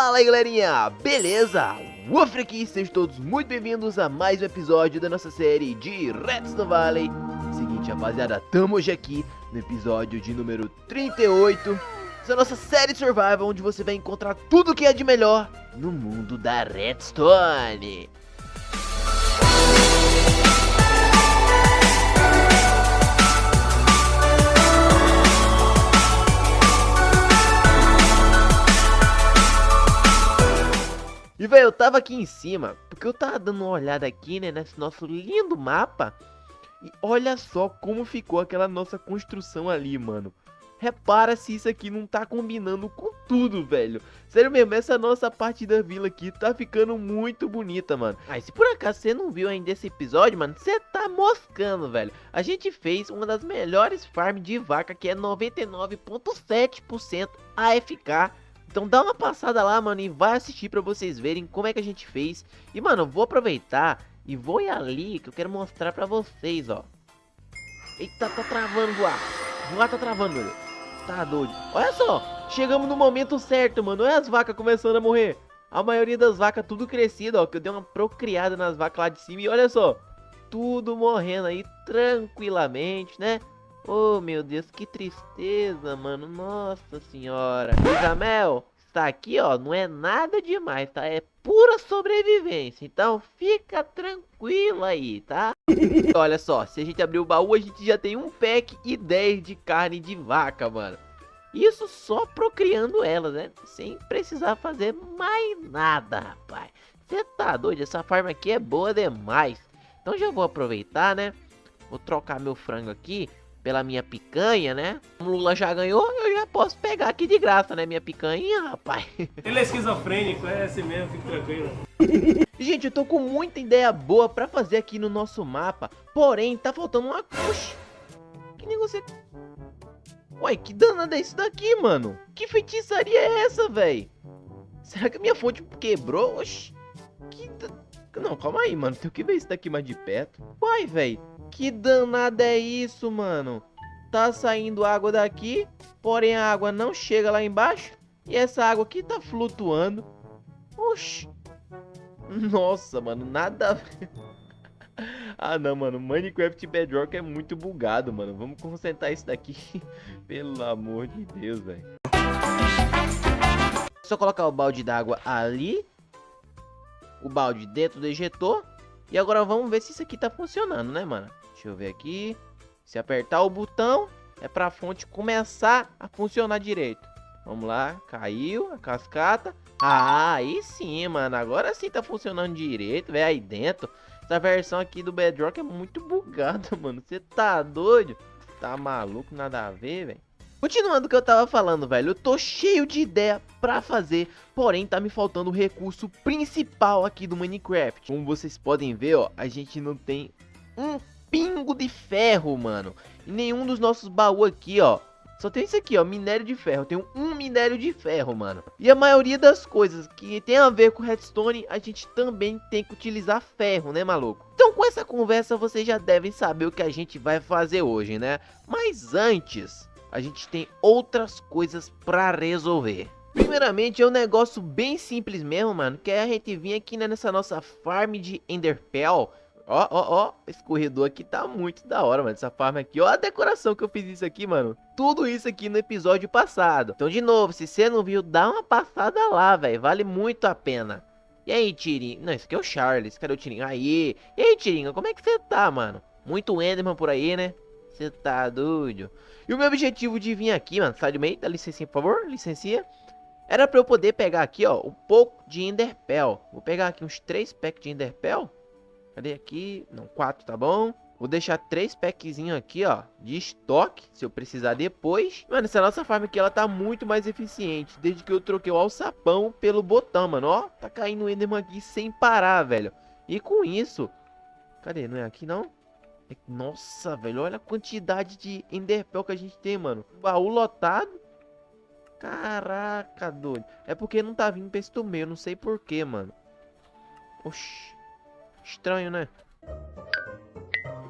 Fala aí galerinha, beleza? Woofer aqui, sejam todos muito bem-vindos a mais um episódio da nossa série de Redstone Valley Seguinte rapaziada, tamo hoje aqui no episódio de número 38 Essa é a nossa série Survival, onde você vai encontrar tudo que é de melhor no mundo da Redstone E, velho, eu tava aqui em cima, porque eu tava dando uma olhada aqui, né, nesse nosso lindo mapa. E olha só como ficou aquela nossa construção ali, mano. Repara se isso aqui não tá combinando com tudo, velho. Sério mesmo, essa nossa parte da vila aqui tá ficando muito bonita, mano. Ah, se por acaso você não viu ainda esse episódio, mano, você tá moscando, velho. A gente fez uma das melhores farms de vaca, que é 99.7% AFK então dá uma passada lá, mano, e vai assistir pra vocês verem como é que a gente fez. E, mano, vou aproveitar e vou ir ali que eu quero mostrar pra vocês, ó. Eita, tá travando voar. Voar tá travando, velho. Tá doido. Olha só, chegamos no momento certo, mano. Olha as vacas começando a morrer. A maioria das vacas tudo crescido, ó. Que eu dei uma procriada nas vacas lá de cima. E olha só, tudo morrendo aí tranquilamente, né? Oh, meu Deus, que tristeza, mano. Nossa senhora. Isabel, está aqui, ó. Não é nada demais, tá? É pura sobrevivência. Então, fica tranquilo aí, tá? Olha só, se a gente abrir o baú, a gente já tem um pack e 10 de carne de vaca, mano. Isso só procriando elas, né? Sem precisar fazer mais nada, rapaz. Você tá doido? Essa farm aqui é boa demais. Então já vou aproveitar, né? Vou trocar meu frango aqui pela minha picanha, né? O Lula já ganhou, eu já posso pegar aqui de graça, né? Minha picanha, rapaz. Ele é esquizofrênico, é assim mesmo, fique tranquilo. Gente, eu tô com muita ideia boa pra fazer aqui no nosso mapa. Porém, tá faltando uma... Oxi, que negócio é... Ué, que danada é isso daqui, mano? Que feitiçaria é essa, velho? Será que a minha fonte quebrou? Oxi, que... Não, calma aí, mano. Tem que ver isso daqui mais de perto. Uai, velho. Que danada é isso, mano? Tá saindo água daqui, porém a água não chega lá embaixo. E essa água aqui tá flutuando. Oxi. Nossa, mano, nada a ver. Ah, não, mano. Minecraft Bedrock é muito bugado, mano. Vamos concentrar isso daqui. Pelo amor de Deus, velho. Só colocar o balde d'água ali. O balde dentro do ejetor. E agora vamos ver se isso aqui tá funcionando, né, mano? Deixa eu ver aqui. Se apertar o botão, é para a fonte começar a funcionar direito. Vamos lá, caiu a cascata. Ah, aí sim, mano. Agora sim tá funcionando direito, velho, aí dentro. Essa versão aqui do Bedrock é muito bugada, mano. Você tá doido? Tá maluco? Nada a ver, velho. Continuando o que eu tava falando, velho, eu tô cheio de ideia pra fazer, porém tá me faltando o recurso principal aqui do Minecraft. Como vocês podem ver, ó, a gente não tem um pingo de ferro, mano. E nenhum dos nossos baús aqui, ó. Só tem isso aqui, ó, minério de ferro. Tem um minério de ferro, mano. E a maioria das coisas que tem a ver com redstone, a gente também tem que utilizar ferro, né, maluco? Então, com essa conversa, vocês já devem saber o que a gente vai fazer hoje, né? Mas antes, a gente tem outras coisas pra resolver. Primeiramente, é um negócio bem simples mesmo, mano. Que é a gente vir aqui né, nessa nossa farm de Enderpell Ó, ó, ó, esse corredor aqui tá muito da hora, mano, essa farm aqui. Ó a decoração que eu fiz isso aqui, mano. Tudo isso aqui no episódio passado. Então, de novo, se você não viu, dá uma passada lá, velho. Vale muito a pena. E aí, Tirinho? Não, esse aqui é o Charles. Cadê o Tirinho? Aí. E aí, Tirinho, como é que você tá, mano? Muito Enderman por aí, né? Você tá doido. E o meu objetivo de vir aqui, mano, sai do meio, dá licencinha, por favor, licencinha. Era pra eu poder pegar aqui, ó, um pouco de Enderpell. Vou pegar aqui uns três packs de Enderpell. Cadê aqui? Não, quatro, tá bom? Vou deixar três packzinhos aqui, ó, de estoque, se eu precisar depois. Mano, essa nossa farm aqui, ela tá muito mais eficiente, desde que eu troquei o alçapão pelo botão, mano, ó. Tá caindo o Enderman aqui sem parar, velho. E com isso... Cadê? Não é aqui, não? É... Nossa, velho, olha a quantidade de Enderpell que a gente tem, mano. Baú lotado. Caraca, doido. É porque não tá vindo pra esse meio, não sei porquê, mano. Oxi. Estranho, né?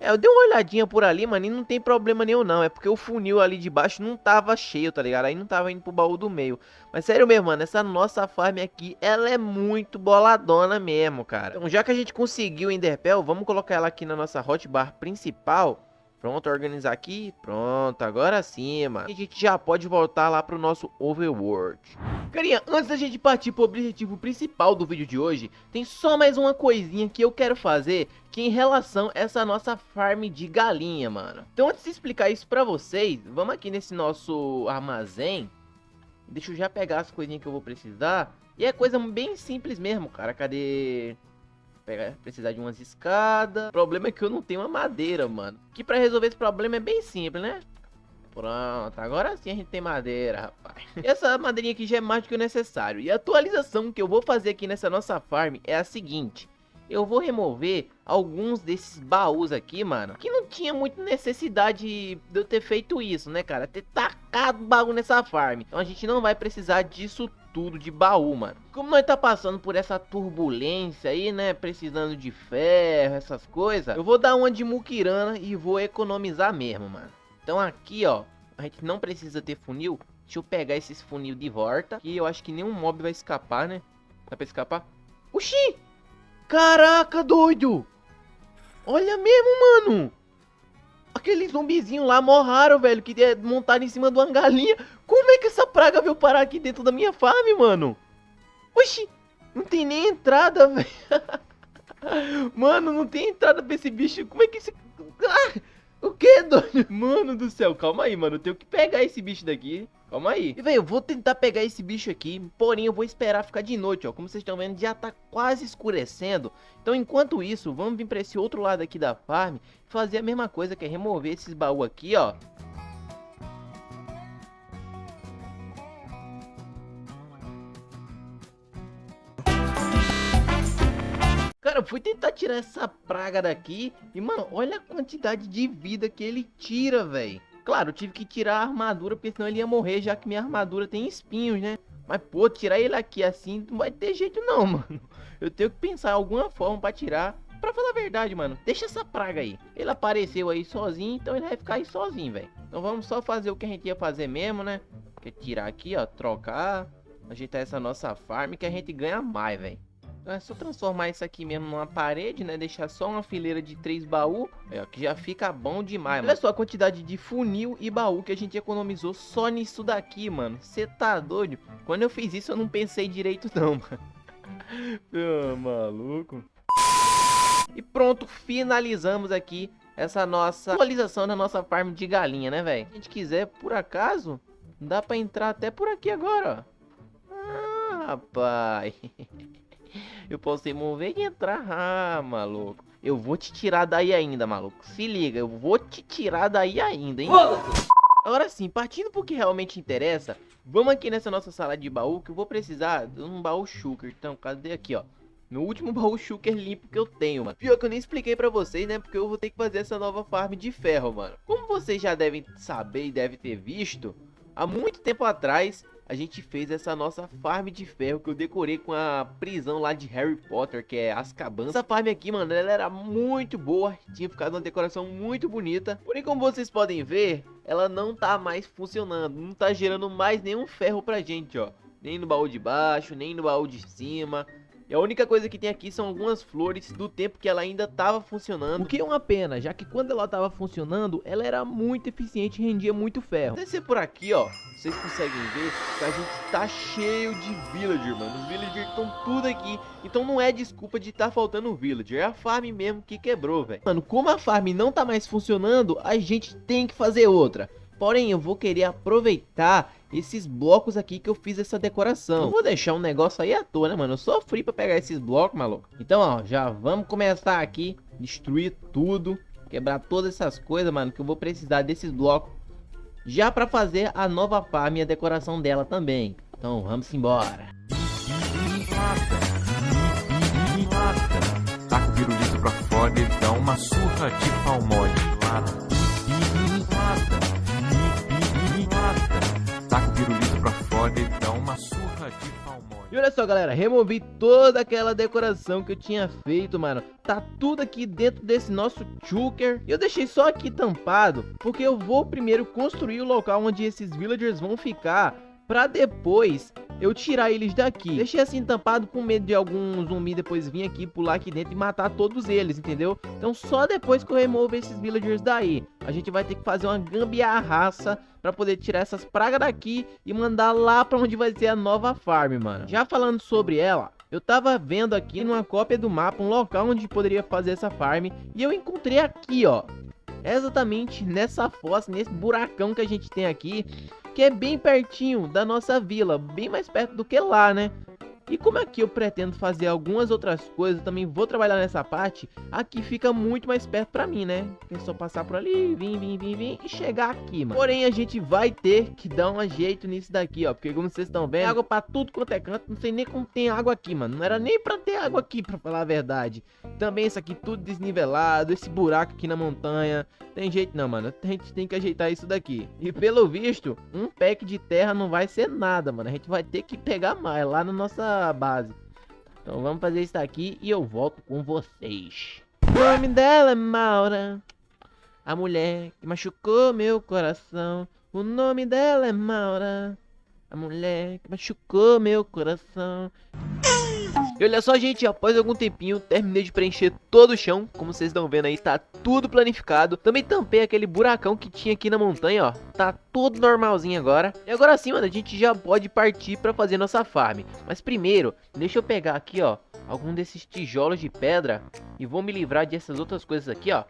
É, eu dei uma olhadinha por ali, mano, e não tem problema nenhum não. É porque o funil ali de baixo não tava cheio, tá ligado? Aí não tava indo pro baú do meio. Mas sério mesmo, mano, essa nossa farm aqui, ela é muito boladona mesmo, cara. Então já que a gente conseguiu o Enderpell, vamos colocar ela aqui na nossa hotbar principal. Pronto, organizar aqui. Pronto, agora sim, mano. A gente já pode voltar lá pro nosso overworld. Carinha, antes da gente partir pro objetivo principal do vídeo de hoje, tem só mais uma coisinha que eu quero fazer, que é em relação a essa nossa farm de galinha, mano. Então antes de explicar isso pra vocês, vamos aqui nesse nosso armazém. Deixa eu já pegar as coisinhas que eu vou precisar. E é coisa bem simples mesmo, cara. Cadê pegar, precisar de umas escadas. O problema é que eu não tenho uma madeira, mano. Que pra resolver esse problema é bem simples, né? Pronto, agora sim a gente tem madeira, rapaz. Essa madeirinha aqui já é mais do que o necessário. E a atualização que eu vou fazer aqui nessa nossa farm é a seguinte. Eu vou remover alguns desses baús aqui, mano. Que não tinha muita necessidade de eu ter feito isso, né, cara? Ter tacado baú nessa farm. Então a gente não vai precisar disso tudo de baú, mano. Como nós tá passando por essa turbulência aí, né, precisando de ferro, essas coisas, eu vou dar uma de muquirana e vou economizar mesmo, mano. Então aqui, ó, a gente não precisa ter funil. Deixa eu pegar esses funil de volta, que eu acho que nenhum mob vai escapar, né? Dá pra escapar? Oxi! Caraca, doido! Olha mesmo, mano! Aqueles zumbizinhos lá morraram, velho, que montaram em cima de uma galinha. Como é que essa praga veio parar aqui dentro da minha farm, mano? Oxi, não tem nem entrada, velho. Mano, não tem entrada pra esse bicho. Como é que esse... Ah, o que, doido? Mano do céu, calma aí, mano. Eu tenho que pegar esse bicho daqui. Calma aí. E, velho, eu vou tentar pegar esse bicho aqui, porém eu vou esperar ficar de noite, ó. Como vocês estão vendo, já tá quase escurecendo. Então, enquanto isso, vamos vir pra esse outro lado aqui da farm fazer a mesma coisa, que é remover esses baús aqui, ó. Cara, eu fui tentar tirar essa praga daqui e, mano, olha a quantidade de vida que ele tira, velho. Claro, eu tive que tirar a armadura, porque senão ele ia morrer, já que minha armadura tem espinhos, né? Mas, pô, tirar ele aqui assim não vai ter jeito não, mano. Eu tenho que pensar alguma forma pra tirar. Pra falar a verdade, mano, deixa essa praga aí. Ele apareceu aí sozinho, então ele vai ficar aí sozinho, velho. Então vamos só fazer o que a gente ia fazer mesmo, né? Que é tirar aqui, ó, trocar, ajeitar essa nossa farm que a gente ganha mais, velho. É só transformar isso aqui mesmo numa parede, né? Deixar só uma fileira de três baús, é, que já fica bom demais, Olha só a quantidade de funil e baú que a gente economizou só nisso daqui, mano. Você tá doido? Quando eu fiz isso eu não pensei direito não, mano. ah, maluco. E pronto, finalizamos aqui essa nossa atualização da nossa farm de galinha, né, velho? Se a gente quiser, por acaso, dá pra entrar até por aqui agora, ó. Ah, rapaz. Eu posso remover e entrar. Ah, maluco. Eu vou te tirar daí ainda, maluco. Se liga, eu vou te tirar daí ainda, hein? Agora sim, partindo pro que realmente interessa, vamos aqui nessa nossa sala de baú, que eu vou precisar de um baú shulker. Então, cadê aqui, ó? Meu último baú shulker limpo que eu tenho, mano. Pior que eu nem expliquei pra vocês, né? Porque eu vou ter que fazer essa nova farm de ferro, mano. Como vocês já devem saber e devem ter visto, há muito tempo atrás a gente fez essa nossa farm de ferro que eu decorei com a prisão lá de Harry Potter, que é Azkaban. Essa farm aqui, mano, ela era muito boa, tinha ficado uma decoração muito bonita. Porém, como vocês podem ver, ela não tá mais funcionando, não tá gerando mais nenhum ferro pra gente, ó. Nem no baú de baixo, nem no baú de cima. E a única coisa que tem aqui são algumas flores do tempo que ela ainda estava funcionando. O que é uma pena, já que quando ela estava funcionando, ela era muito eficiente e rendia muito ferro. Descer por aqui, ó, vocês conseguem ver que a gente tá cheio de villager, mano. Os villagers estão tudo aqui. Então não é desculpa de estar tá faltando villager, é a farm mesmo que quebrou, velho. Mano, como a farm não tá mais funcionando, a gente tem que fazer outra. Porém, eu vou querer aproveitar esses blocos aqui que eu fiz essa decoração. Não vou deixar um negócio aí à toa, né, mano? Eu sofri pra pegar esses blocos, maluco. Então, ó, já vamos começar aqui, destruir tudo, quebrar todas essas coisas, mano, que eu vou precisar desses blocos já pra fazer a nova farm e a decoração dela também. Então, vamos embora. Taca o pirulito pra fora e dá uma surra de palmole. Taca o pirulito pra fora e dá uma surra de palmole. E olha só, galera, removi toda aquela decoração que eu tinha feito, mano. Tá tudo aqui dentro desse nosso chuker. E eu deixei só aqui tampado, porque eu vou primeiro construir o local onde esses villagers vão ficar pra depois eu tirar eles daqui. Deixei assim tampado com medo de algum zumbi depois vir aqui, pular aqui dentro e matar todos eles, entendeu? Então só depois que eu removo esses villagers daí, a gente vai ter que fazer uma gambiarraça pra poder tirar essas pragas daqui e mandar lá pra onde vai ser a nova farm, mano. Já falando sobre ela, eu tava vendo aqui numa cópia do mapa um local onde poderia fazer essa farm e eu encontrei aqui, ó. Exatamente nessa fossa, nesse buracão que a gente tem aqui que é bem pertinho da nossa vila, bem mais perto do que lá, né? E como aqui eu pretendo fazer algumas outras coisas, também vou trabalhar nessa parte, aqui fica muito mais perto pra mim, né? É só passar por ali, vir, vir, vir, vir e chegar aqui, mano. Porém, a gente vai ter que dar um jeito nisso daqui, ó. Porque como vocês estão vendo, água pra tudo quanto é canto, não sei nem como tem água aqui, mano. Não era nem pra ter água aqui, pra falar a verdade. Também isso aqui tudo desnivelado, esse buraco aqui na montanha. Tem jeito não, mano. A gente tem que ajeitar isso daqui. E pelo visto, um pack de terra não vai ser nada, mano. A gente vai ter que pegar mais lá na nossa base. Então vamos fazer isso daqui e eu volto com vocês. O nome dela é Maura. A mulher que machucou meu coração. O nome dela é Maura. A mulher que machucou meu coração. E olha só, gente, após algum tempinho, terminei de preencher todo o chão. Como vocês estão vendo aí, tá tudo planificado. Também tampei aquele buracão que tinha aqui na montanha, ó. Tá tudo normalzinho agora. E agora sim, mano, a gente já pode partir pra fazer nossa farm. Mas primeiro, deixa eu pegar aqui, ó, algum desses tijolos de pedra. E vou me livrar dessas outras coisas aqui, ó.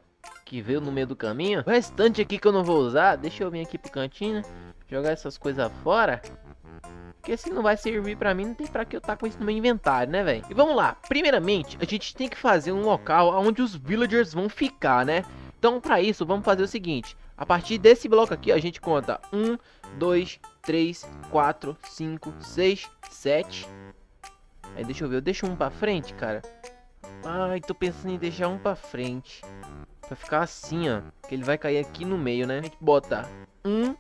Que veio no meio do caminho. O restante aqui que eu não vou usar, deixa eu vir aqui pro cantinho, né? Jogar essas coisas fora. Porque se não vai servir pra mim, não tem pra que eu tá com isso no meu inventário, né, velho? E vamos lá. Primeiramente, a gente tem que fazer um local onde os villagers vão ficar, né? Então, pra isso, vamos fazer o seguinte. A partir desse bloco aqui, a gente conta 1, 2, 3, 4, 5, 6, 7. Aí, deixa eu ver. Eu deixo um pra frente, cara. Ai, tô pensando em deixar um pra frente. Pra ficar assim, ó. Que ele vai cair aqui no meio, né? A gente bota 1,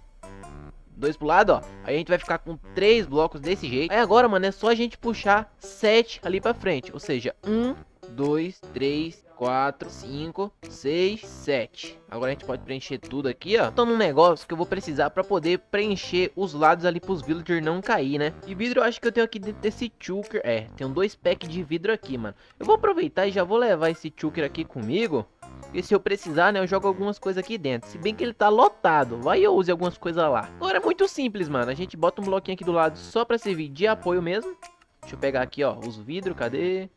dois pro lado, ó. Aí a gente vai ficar com três blocos desse jeito. Aí agora, mano, é só a gente puxar sete ali pra frente. Ou seja, um, dois, três, quatro, cinco, seis, sete. Agora a gente pode preencher tudo aqui, ó. Então, um negócio que eu vou precisar pra poder preencher os lados ali pros villagers não cair, né? E vidro eu acho que eu tenho aqui dentro desse chuker. É, tem dois packs de vidro aqui, mano. Eu vou aproveitar e já vou levar esse chuker aqui comigo. E se eu precisar, né, eu jogo algumas coisas aqui dentro. Se bem que ele tá lotado, vai eu use algumas coisas lá. Agora é muito simples, mano. A gente bota um bloquinho aqui do lado só pra servir de apoio mesmo. Deixa eu pegar aqui, ó, os vidros, cadê?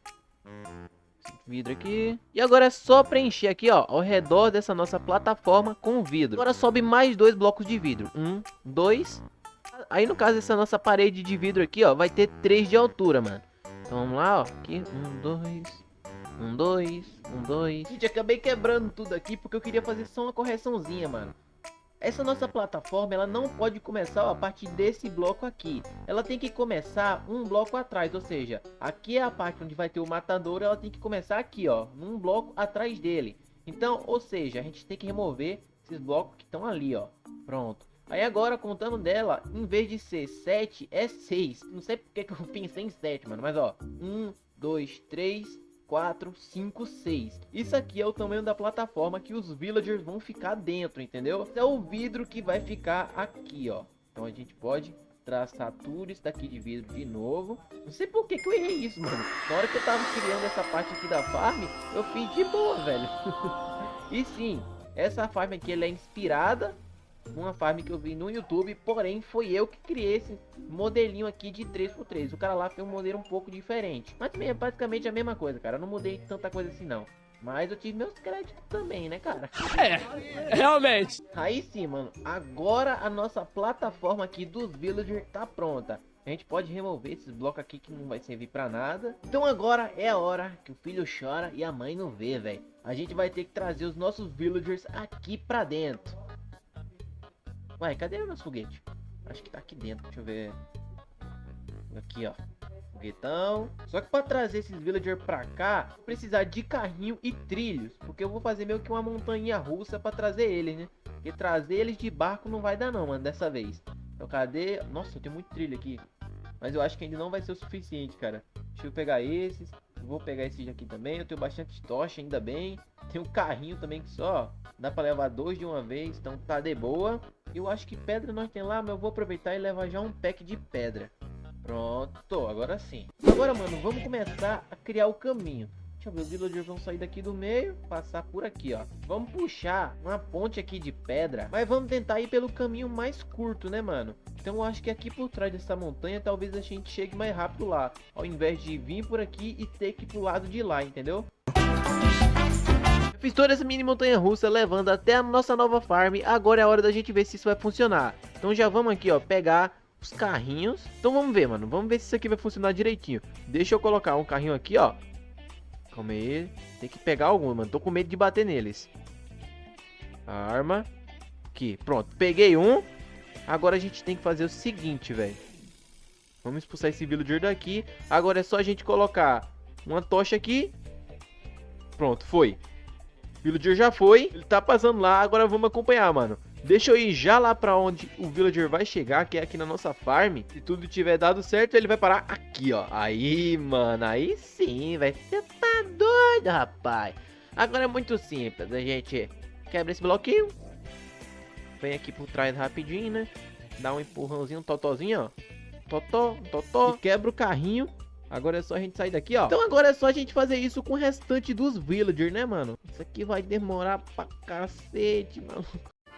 Vidro aqui. E agora é só preencher aqui, ó, ao redor dessa nossa plataforma com vidro. Agora sobe mais dois blocos de vidro. Um, dois. Aí no caso dessa nossa parede de vidro aqui, ó, vai ter três de altura, mano. Então vamos lá, ó. Aqui, um, dois, um, dois, um, dois. Gente, acabei quebrando tudo aqui porque eu queria fazer só uma correçãozinha, mano. Essa nossa plataforma, ela não pode começar a partir desse bloco aqui. Ela tem que começar um bloco atrás, ou seja, aqui é a parte onde vai ter o matador, ela tem que começar aqui, ó, num bloco atrás dele. Então, ou seja, a gente tem que remover esses blocos que estão ali, ó. Pronto. Aí agora, contando dela, em vez de ser 7, é 6. Não sei porque que eu pensei em 7, mano, mas ó, 1, 2, 3, 4, 5, 6. Isso aqui é o tamanho da plataforma que os villagers vão ficar dentro, entendeu? Esse é o vidro que vai ficar aqui, ó. Então a gente pode traçar tudo isso daqui de vidro de novo. Não sei por que, que eu errei isso, mano. Na hora que eu tava criando essa parte aqui da farm, eu fiz de boa, velho. e sim, essa farm aqui ela é inspirada uma farm que eu vi no YouTube, porém foi eu que criei esse modelinho aqui de 3x3. O cara lá fez um modelo um pouco diferente, mas também é basicamente a mesma coisa, cara. Eu não mudei tanta coisa assim não. Mas eu tive meus créditos também, né, cara? É, realmente. Aí sim, mano. Agora a nossa plataforma aqui dos villagers tá pronta. A gente pode remover esses blocos aqui que não vai servir pra nada. Então agora é a hora que o filho chora e a mãe não vê, velho. A gente vai ter que trazer os nossos villagers aqui pra dentro. Ué, cadê o nosso foguete? Acho que tá aqui dentro, deixa eu ver. Aqui, ó. Foguetão. Só que pra trazer esses villagers pra cá, vou precisar de carrinho e trilhos. Porque eu vou fazer meio que uma montanha russa pra trazer eles, né? Porque trazer eles de barco não vai dar não, mano, dessa vez. Então cadê? Nossa, tem muito trilho aqui. Mas eu acho que ainda não vai ser o suficiente, cara. Deixa eu pegar esses. Vou pegar esses aqui também. Eu tenho bastante tocha, ainda bem. Tem um carrinho também que só dá pra levar dois de uma vez. Então tá de boa. Eu acho que pedra nós tem lá, mas eu vou aproveitar e levar já um pack de pedra. Pronto, agora sim. Agora, mano, vamos começar a criar o caminho. Deixa eu ver, os villagers vão sair daqui do meio, passar por aqui, ó. Vamos puxar uma ponte aqui de pedra, mas vamos tentar ir pelo caminho mais curto, né, mano? Então eu acho que aqui por trás dessa montanha, talvez a gente chegue mais rápido lá. Ao invés de vir por aqui e ter que ir pro lado de lá, entendeu? Eu fiz toda essa mini montanha russa levando até a nossa nova farm. Agora é a hora da gente ver se isso vai funcionar. Então já vamos aqui, ó, pegar os carrinhos. Então vamos ver, mano. Vamos ver se isso aqui vai funcionar direitinho. Deixa eu colocar um carrinho aqui, ó. Calma aí. Tem que pegar algum, mano. Tô com medo de bater neles. Arma. Aqui, pronto. Peguei um. Agora a gente tem que fazer o seguinte, velho. Vamos expulsar esse villager daqui. Agora é só a gente colocar uma tocha aqui. Pronto, foi. Villager já foi. Ele tá passando lá. Agora vamos acompanhar, mano. Deixa eu ir já lá pra onde o villager vai chegar, que é aqui na nossa farm. Se tudo tiver dado certo, ele vai parar aqui, ó. Aí, mano, aí sim, vai. Tá doido, rapaz. Agora é muito simples. A gente quebra esse bloquinho. Vem aqui por trás rapidinho, né? Dá um empurrãozinho, um totozinho, ó. Totó, totó. E quebra o carrinho. Agora é só a gente sair daqui, ó. Então agora é só a gente fazer isso com o restante dos villagers, né, mano? Isso aqui vai demorar pra cacete, mano.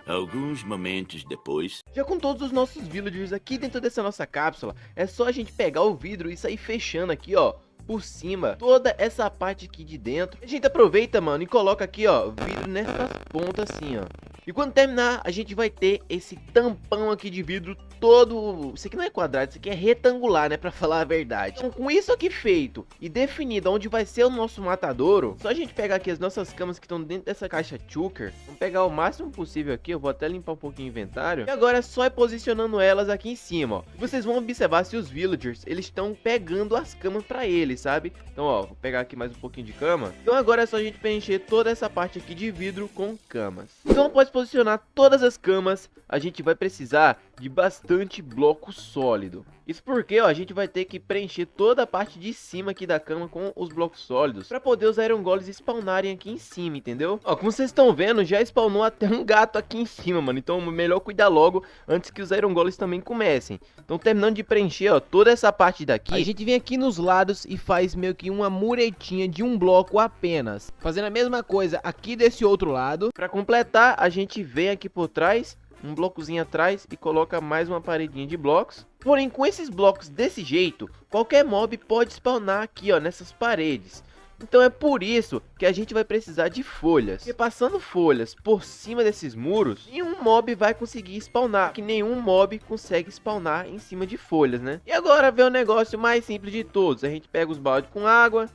Alguns momentos depois. Já com todos os nossos villagers aqui dentro dessa nossa cápsula, é só a gente pegar o vidro e sair fechando aqui, ó por cima, toda essa parte aqui de dentro. A gente aproveita, mano, e coloca aqui, ó, vidro nessas pontas assim, ó. E quando terminar, a gente vai ter esse tampão aqui de vidro todo... Isso aqui não é quadrado, isso aqui é retangular, né, pra falar a verdade. Então, com isso aqui feito e definido onde vai ser o nosso matadouro, só a gente pegar aqui as nossas camas que estão dentro dessa caixa Chuker. Vamos pegar o máximo possível aqui, eu vou até limpar um pouquinho o inventário. E agora é só ir posicionando elas aqui em cima, ó. Vocês vão observar se os villagers, eles estão pegando as camas pra eles, sabe? Então, ó, vou pegar aqui mais um pouquinho de cama. Então agora é só a gente preencher toda essa parte aqui de vidro com camas. Então após posicionar todas as camas, a gente vai precisar de bastante bloco sólido. Isso porque ó, a gente vai ter que preencher toda a parte de cima aqui da cama com os blocos sólidos para poder os Iron Golems spawnarem aqui em cima, entendeu? Ó, como vocês estão vendo, já spawnou até um gato aqui em cima, mano. Então melhor cuidar logo antes que os Iron Golems também comecem. Então terminando de preencher ó, toda essa parte daqui, a gente vem aqui nos lados e faz meio que uma muretinha de um bloco apenas. Fazendo a mesma coisa aqui desse outro lado. Para completar, a gente vem aqui por trás um blocozinho atrás e coloca mais uma paredinha de blocos. Porém, com esses blocos desse jeito, qualquer mob pode spawnar aqui, ó, nessas paredes. Então é por isso que a gente vai precisar de folhas. E passando folhas por cima desses muros, nenhum mob vai conseguir spawnar. Que nenhum mob consegue spawnar em cima de folhas, né? E agora vem o negócio mais simples de todos. A gente pega os baldes com água,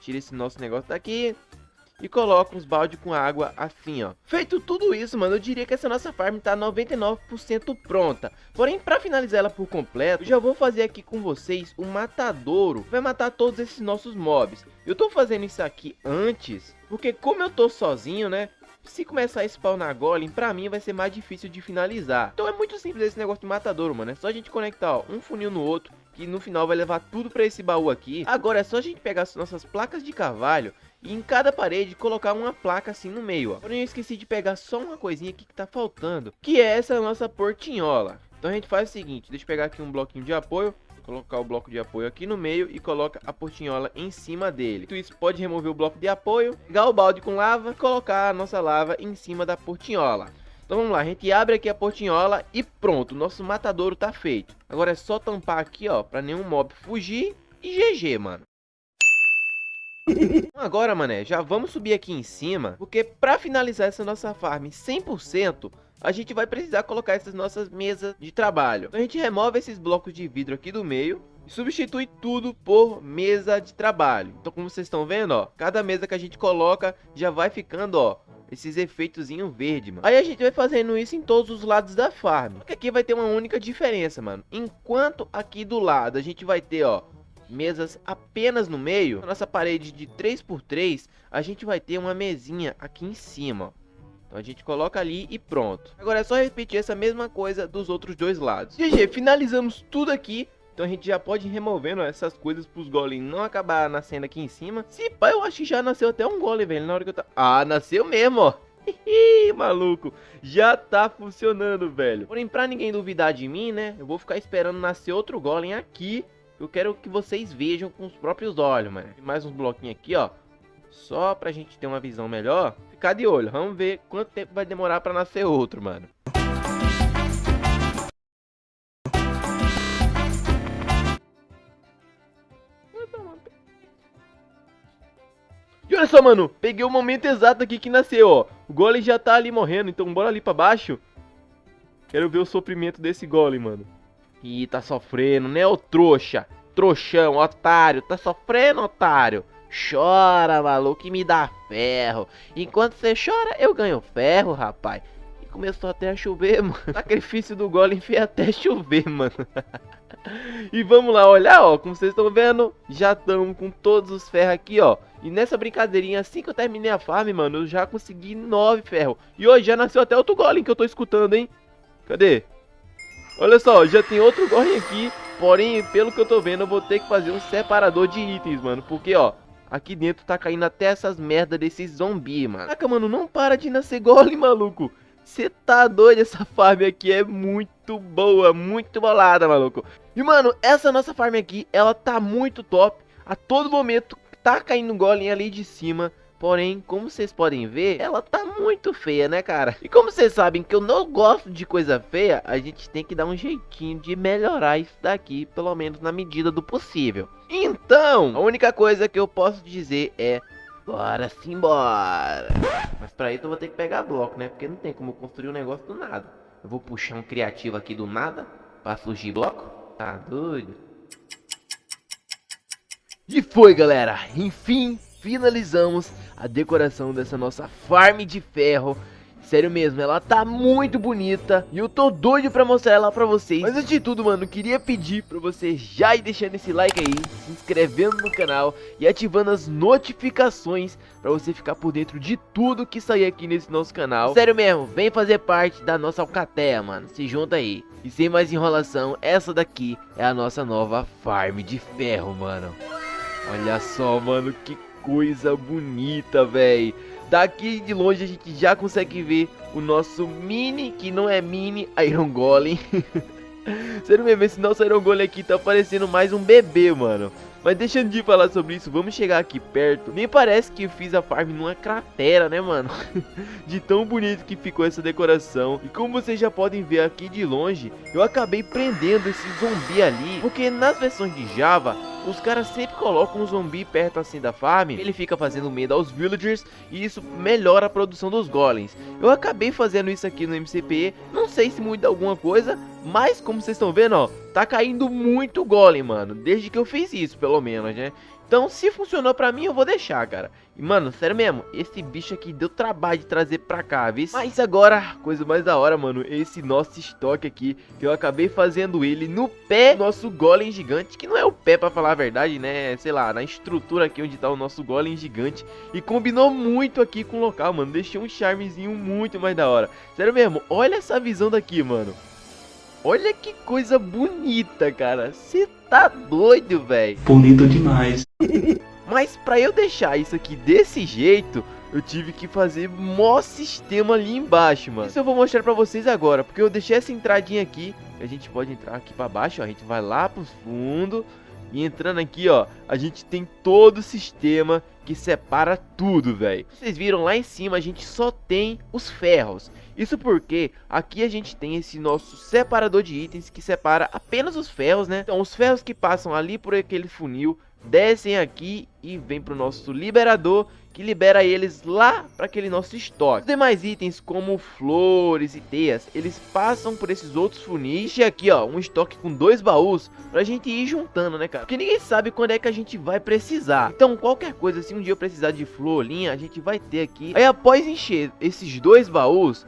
tira esse nosso negócio daqui, e coloca uns balde com água assim, ó. Feito tudo isso, mano, eu diria que essa nossa farm tá 99% pronta. Porém, para finalizar ela por completo, eu já vou fazer aqui com vocês o um matadouro. Vai matar todos esses nossos mobs. Eu tô fazendo isso aqui antes, porque como eu tô sozinho, né? Se começar a spawnar golem, pra mim vai ser mais difícil de finalizar. Então é muito simples esse negócio de matadouro, mano. É só a gente conectar ó, um funil no outro, que no final vai levar tudo pra esse baú aqui. Agora é só a gente pegar as nossas placas de carvalho e em cada parede colocar uma placa assim no meio, ó. Porém eu esqueci de pegar só uma coisinha aqui que tá faltando, que é essa nossa portinhola. Então a gente faz o seguinte, deixa eu pegar aqui um bloquinho de apoio, colocar o bloco de apoio aqui no meio e coloca a portinhola em cima dele. Então isso pode remover o bloco de apoio, pegar o balde com lava e colocar a nossa lava em cima da portinhola. Então vamos lá, a gente abre aqui a portinhola e pronto, nosso matadouro tá feito. Agora é só tampar aqui, ó, pra nenhum mob fugir e GG, mano. Agora, mané, já vamos subir aqui em cima, porque para finalizar essa nossa farm 100%, a gente vai precisar colocar essas nossas mesas de trabalho. Então a gente remove esses blocos de vidro aqui do meio e substitui tudo por mesa de trabalho. Então como vocês estão vendo, ó, cada mesa que a gente coloca já vai ficando, ó, esses efeitos verde, mano. Aí a gente vai fazendo isso em todos os lados da farm. Porque aqui vai ter uma única diferença, mano. Enquanto aqui do lado a gente vai ter, ó, mesas apenas no meio, nossa parede de 3x3, a gente vai ter uma mesinha aqui em cima, Então a gente coloca ali e pronto. Agora é só repetir essa mesma coisa dos outros dois lados. GG, finalizamos tudo aqui. Então a gente já pode ir removendo essas coisas pros golems não acabar nascendo aqui em cima. Se pá, eu acho que já nasceu até um golem, velho, na hora que eu tá... Ah, nasceu mesmo, ó. Ih, maluco, já tá funcionando, velho. Porém, pra ninguém duvidar de mim, né, eu vou ficar esperando nascer outro golem aqui. Eu quero que vocês vejam com os próprios olhos, mano. Mais uns bloquinhos aqui, ó. Só pra gente ter uma visão melhor. Ficar de olho, vamos ver quanto tempo vai demorar pra nascer outro, mano. E olha só, mano, peguei o momento exato aqui que nasceu, ó. O golem já tá ali morrendo, então bora ali pra baixo. Quero ver o sofrimento desse golem, mano. Ih, tá sofrendo, né, ô trouxa? Trouxão, otário, tá sofrendo, otário? Chora, maluco, e me dá ferro. Enquanto você chora, eu ganho ferro, rapaz. E começou até a chover, mano. Sacrifício do golem fez até chover, mano. e vamos lá olhar, ó, como vocês estão vendo, já estamos com todos os ferros aqui, ó. E nessa brincadeirinha, assim que eu terminei a farm, mano, eu já consegui nove ferros. E hoje já nasceu até outro golem que eu tô escutando, hein. Cadê? Olha só, já tem outro golem aqui. Porém, pelo que eu tô vendo, eu vou ter que fazer um separador de itens, mano. Porque, ó, aqui dentro tá caindo até essas merda desses zumbi, mano. Caraca, mano, não para de nascer golem, maluco. Você tá doido? Essa farm aqui é muito boa, muito bolada, maluco. E, mano, essa nossa farm aqui, ela tá muito top. A todo momento tá caindo golem ali de cima. Porém, como vocês podem ver, ela tá muito feia, né, cara? E como vocês sabem que eu não gosto de coisa feia, a gente tem que dar um jeitinho de melhorar isso daqui, pelo menos na medida do possível. Então, a única coisa que eu posso dizer é... Bora simbora! Mas pra isso eu vou ter que pegar bloco, né? Porque não tem como construir um negócio do nada. Eu vou puxar um criativo aqui do nada pra surgir bloco? Tá doido? E foi, galera! Enfim, finalizamos a decoração dessa nossa farm de ferro. Sério mesmo, ela tá muito bonita e eu tô doido pra mostrar ela pra vocês. Mas antes de tudo, mano, queria pedir pra você já ir deixando esse like aí, se inscrevendo no canal e ativando as notificações pra você ficar por dentro de tudo que sair aqui nesse nosso canal. Sério mesmo, vem fazer parte da nossa alcateia, mano, se junta aí. E sem mais enrolação, essa daqui é a nossa nova farm de ferro, mano. Olha só, mano, que coisa bonita, velho. Daqui de longe a gente já consegue ver o nosso mini, que não é mini, Iron Golem. Sério mesmo, esse nosso Iron Golem aqui tá parecendo mais um bebê, mano. Mas deixando de falar sobre isso, vamos chegar aqui perto. Nem parece que eu fiz a farm numa cratera, né, mano? de tão bonito que ficou essa decoração. E como vocês já podem ver aqui de longe, eu acabei prendendo esse zumbi ali. Porque nas versões de Java, os caras sempre colocam um zumbi perto assim da farm, ele fica fazendo medo aos villagers e isso melhora a produção dos golems. Eu acabei fazendo isso aqui no MCP, não sei se muda alguma coisa, mas como vocês estão vendo, ó, tá caindo muito golem, mano, desde que eu fiz isso, pelo menos, né? Então, se funcionou pra mim, eu vou deixar, cara. E, mano, sério mesmo, esse bicho aqui deu trabalho de trazer pra cá, viu? Mas agora, coisa mais da hora, mano, esse nosso estoque aqui, que eu acabei fazendo ele no pé do nosso golem gigante, que não é o pé pra falar a verdade, né? Sei lá, na estrutura aqui onde tá o nosso golem gigante. E combinou muito aqui com o local, mano, deixou um charmezinho muito mais da hora. Sério mesmo, olha essa visão daqui, mano. Olha que coisa bonita, cara. Você tá doido, velho. Bonito demais. Mas pra eu deixar isso aqui desse jeito, eu tive que fazer mó sistema ali embaixo, mano. Isso eu vou mostrar pra vocês agora, porque eu deixei essa entradinha aqui. A gente pode entrar aqui pra baixo, ó. A gente vai lá pros fundos. E entrando aqui, ó, a gente tem todo o sistema que separa tudo, velho. Vocês viram lá em cima, a gente só tem os ferros. Isso porque aqui a gente tem esse nosso separador de itens que separa apenas os ferros, né? Então os ferros que passam ali por aquele funil descem aqui e vem para o nosso liberador que libera eles lá para aquele nosso estoque. Os demais itens como flores e teias, eles passam por esses outros funis e aqui ó, um estoque com dois baús pra gente ir juntando, né cara? Porque ninguém sabe quando é que a gente vai precisar. Então qualquer coisa, se um dia eu precisar de flor, linha, a gente vai ter aqui. Aí após encher esses dois baús,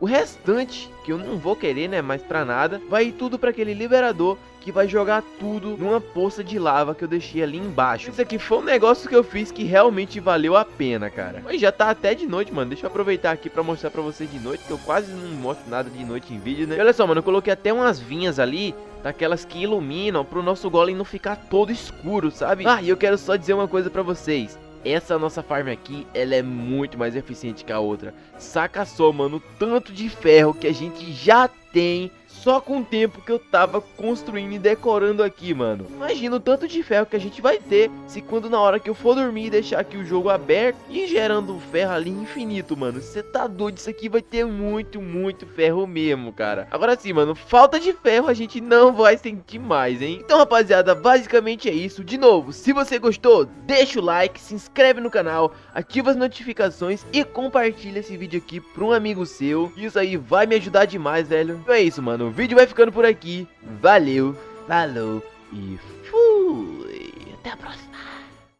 o restante, que eu não vou querer, né, mais pra nada, vai tudo para aquele liberador que vai jogar tudo numa poça de lava que eu deixei ali embaixo. Isso aqui foi um negócio que eu fiz que realmente valeu a pena, cara. Mas já tá até de noite, mano. Deixa eu aproveitar aqui pra mostrar pra vocês de noite, que eu quase não mostro nada de noite em vídeo, né? E olha só, mano, eu coloquei até umas vinhas ali daquelas que iluminam pro nosso golem não ficar todo escuro, sabe? Ah, e eu quero só dizer uma coisa pra vocês. Essa nossa farm aqui, ela é muito mais eficiente que a outra. Saca só, mano, o tanto de ferro que a gente já tem só com o tempo que eu tava construindo e decorando aqui, mano. Imagina o tanto de ferro que a gente vai ter se quando na hora que eu for dormir deixar aqui o jogo aberto e gerando ferro ali infinito, mano. Você tá doido, isso aqui vai ter muito, muito ferro mesmo, cara. Agora sim, mano, falta de ferro a gente não vai sentir mais, hein? Então, rapaziada, basicamente é isso. De novo, se você gostou, deixa o like, se inscreve no canal, ativa as notificações e compartilha esse vídeo aqui pra um amigo seu. Isso aí vai me ajudar demais, velho. Então é isso, mano vídeo vai ficando por aqui. Valeu, falou e fui. Até a próxima.